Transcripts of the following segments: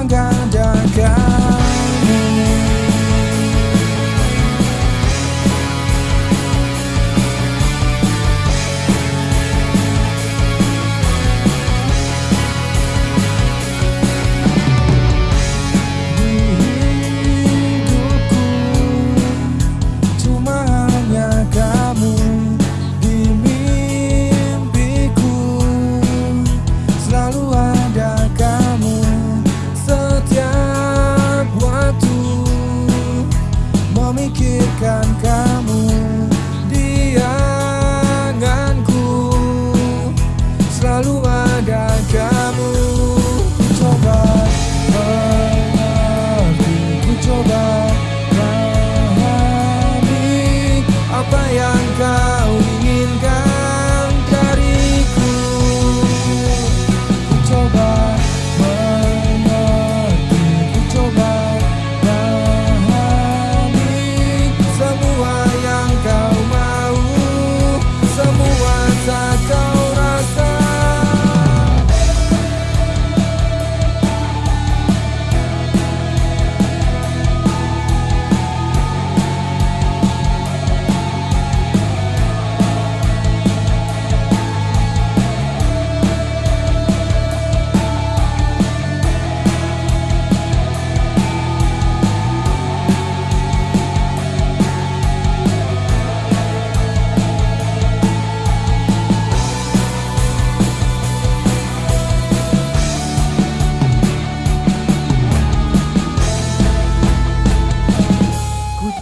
menggandakan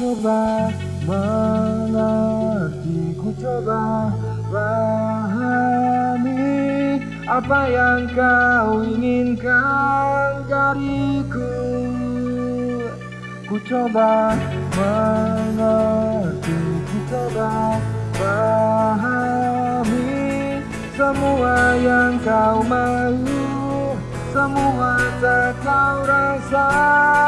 coba mengerti Ku coba pahami Apa yang kau inginkan dariku. Ku coba mengerti Ku coba pahami Semua yang kau mau Semua tak kau rasa